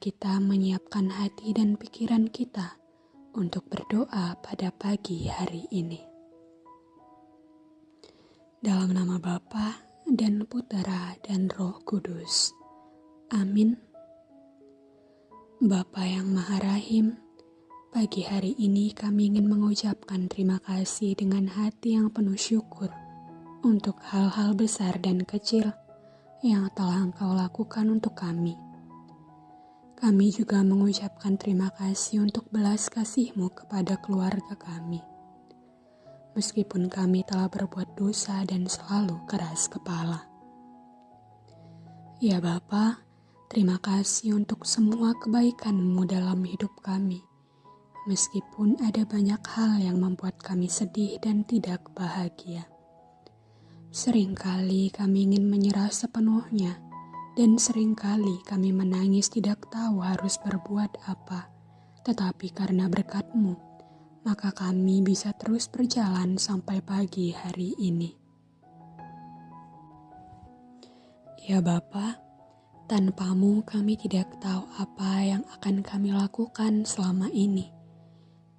kita menyiapkan hati dan pikiran kita untuk berdoa pada pagi hari ini. Dalam nama Bapa dan Putera dan Roh Kudus. Amin. Bapa yang Maha Rahim, pagi hari ini kami ingin mengucapkan terima kasih dengan hati yang penuh syukur untuk hal-hal besar dan kecil yang telah Engkau lakukan untuk kami kami juga mengucapkan terima kasih untuk belas kasih-Mu kepada keluarga kami. Meskipun kami telah berbuat dosa dan selalu keras kepala. Ya Bapa, terima kasih untuk semua kebaikan-Mu dalam hidup kami. Meskipun ada banyak hal yang membuat kami sedih dan tidak bahagia. Seringkali kami ingin menyerah sepenuhnya, dan sering kali kami menangis tidak tahu harus berbuat apa. Tetapi karena berkatmu, maka kami bisa terus berjalan sampai pagi hari ini. Ya Bapa, tanpamu kami tidak tahu apa yang akan kami lakukan selama ini.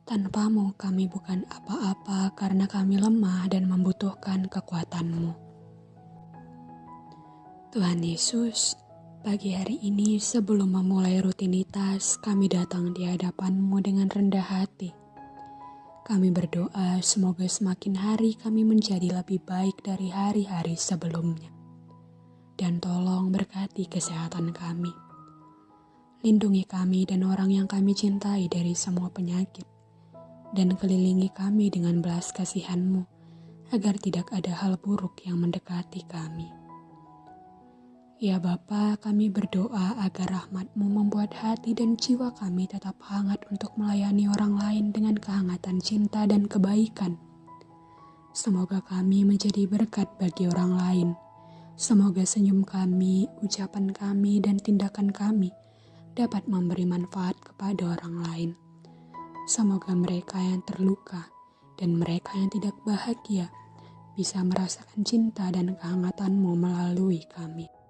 Tanpamu kami bukan apa-apa karena kami lemah dan membutuhkan kekuatanmu. Tuhan Yesus, pagi hari ini sebelum memulai rutinitas, kami datang di hadapan-Mu dengan rendah hati. Kami berdoa semoga semakin hari kami menjadi lebih baik dari hari-hari sebelumnya. Dan tolong berkati kesehatan kami. Lindungi kami dan orang yang kami cintai dari semua penyakit. Dan kelilingi kami dengan belas kasihan-Mu, agar tidak ada hal buruk yang mendekati kami. Ya Bapa, kami berdoa agar rahmatmu membuat hati dan jiwa kami tetap hangat untuk melayani orang lain dengan kehangatan cinta dan kebaikan. Semoga kami menjadi berkat bagi orang lain. Semoga senyum kami, ucapan kami, dan tindakan kami dapat memberi manfaat kepada orang lain. Semoga mereka yang terluka dan mereka yang tidak bahagia bisa merasakan cinta dan kehangatanmu melalui kami.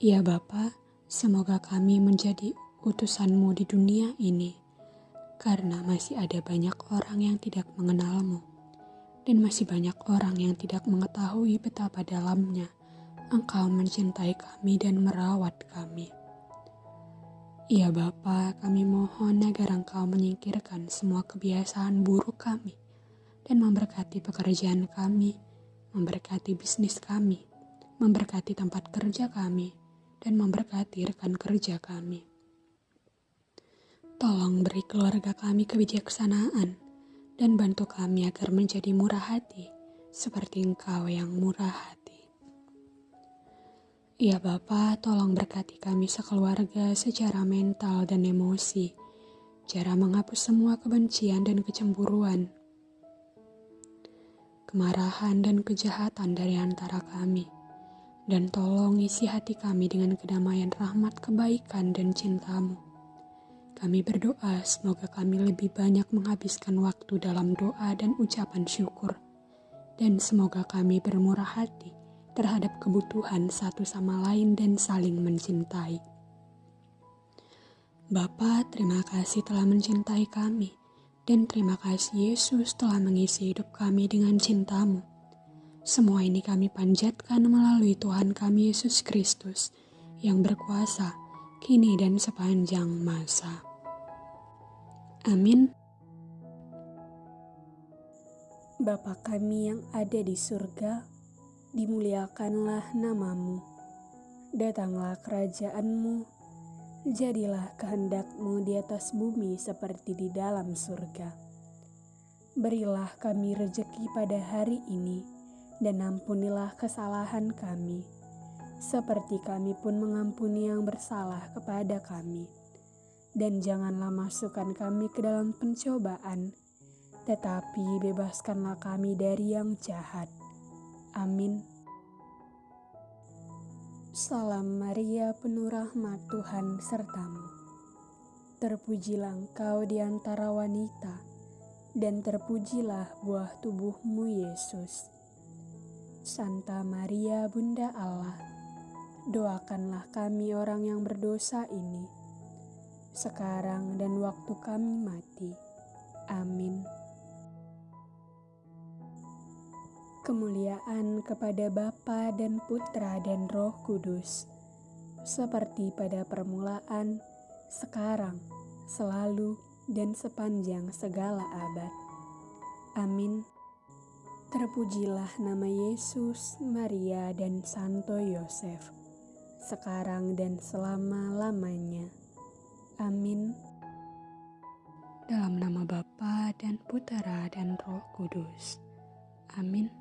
Ya Bapa, semoga kami menjadi utusanmu di dunia ini, karena masih ada banyak orang yang tidak mengenalmu, dan masih banyak orang yang tidak mengetahui betapa dalamnya Engkau mencintai kami dan merawat kami. Ya Bapa, kami mohon agar Engkau menyingkirkan semua kebiasaan buruk kami dan memberkati pekerjaan kami, memberkati bisnis kami, memberkati tempat kerja kami, dan memberkati rekan kerja kami. Tolong beri keluarga kami kebijaksanaan dan bantu kami agar menjadi murah hati seperti Engkau yang murah hati. Ya Bapa, tolong berkati kami sekeluarga secara mental dan emosi, cara menghapus semua kebencian dan kecemburuan, kemarahan dan kejahatan dari antara kami dan tolong isi hati kami dengan kedamaian rahmat kebaikan dan cintamu. Kami berdoa semoga kami lebih banyak menghabiskan waktu dalam doa dan ucapan syukur. Dan semoga kami bermurah hati terhadap kebutuhan satu sama lain dan saling mencintai. Bapa, terima kasih telah mencintai kami. Dan terima kasih Yesus telah mengisi hidup kami dengan cintamu. Semua ini kami panjatkan melalui Tuhan kami Yesus Kristus yang berkuasa kini dan sepanjang masa. Amin. Bapa kami yang ada di surga, dimuliakanlah namamu. Datanglah kerajaanmu, jadilah kehendakmu di atas bumi seperti di dalam surga. Berilah kami rejeki pada hari ini, dan ampunilah kesalahan kami, seperti kami pun mengampuni yang bersalah kepada kami. Dan janganlah masukkan kami ke dalam pencobaan, tetapi bebaskanlah kami dari yang jahat. Amin. Salam Maria, penuh rahmat Tuhan sertamu. Terpujilah engkau di antara wanita, dan terpujilah buah tubuhmu Yesus. Santa Maria Bunda Allah, doakanlah kami orang yang berdosa ini, sekarang dan waktu kami mati. Amin. Kemuliaan kepada Bapa dan Putra dan Roh Kudus, seperti pada permulaan, sekarang, selalu, dan sepanjang segala abad. Amin. Terpujilah nama Yesus, Maria, dan Santo Yosef, sekarang dan selama-lamanya. Amin. Dalam nama Bapa dan Putera dan Roh Kudus. Amin.